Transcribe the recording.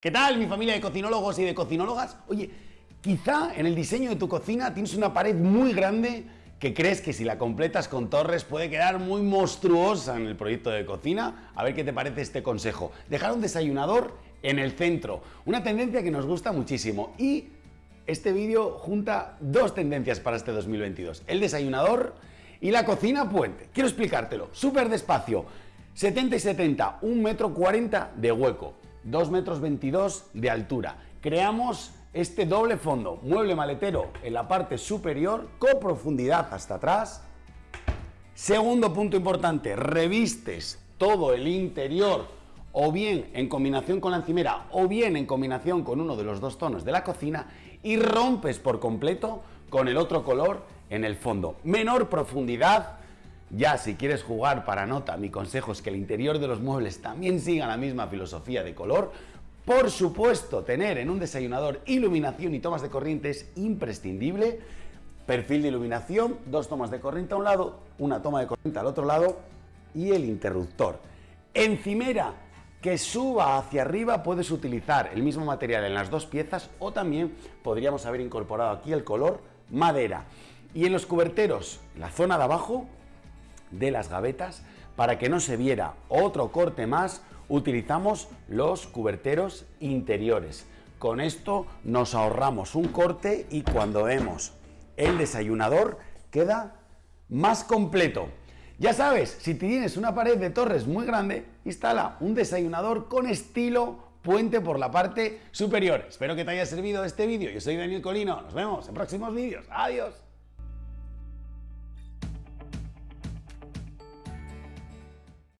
¿Qué tal mi familia de cocinólogos y de cocinólogas? Oye, quizá en el diseño de tu cocina tienes una pared muy grande que crees que si la completas con torres puede quedar muy monstruosa en el proyecto de cocina. A ver qué te parece este consejo. Dejar un desayunador en el centro, una tendencia que nos gusta muchísimo y este vídeo junta dos tendencias para este 2022, el desayunador y la cocina puente. Quiero explicártelo, súper despacio, 70 y 70, 1 metro 40 de hueco. 2 metros 22 de altura. Creamos este doble fondo, mueble maletero en la parte superior con profundidad hasta atrás. Segundo punto importante, revistes todo el interior o bien en combinación con la encimera o bien en combinación con uno de los dos tonos de la cocina y rompes por completo con el otro color en el fondo. Menor profundidad, ya, si quieres jugar para nota, mi consejo es que el interior de los muebles también siga la misma filosofía de color. Por supuesto, tener en un desayunador iluminación y tomas de corriente es imprescindible. Perfil de iluminación, dos tomas de corriente a un lado, una toma de corriente al otro lado y el interruptor. Encimera que suba hacia arriba puedes utilizar el mismo material en las dos piezas o también podríamos haber incorporado aquí el color madera. Y en los cuberteros, la zona de abajo, de las gavetas, para que no se viera otro corte más, utilizamos los cuberteros interiores. Con esto nos ahorramos un corte y cuando vemos el desayunador queda más completo. Ya sabes, si tienes una pared de torres muy grande, instala un desayunador con estilo puente por la parte superior. Espero que te haya servido este vídeo. Yo soy Daniel Colino. Nos vemos en próximos vídeos. Adiós.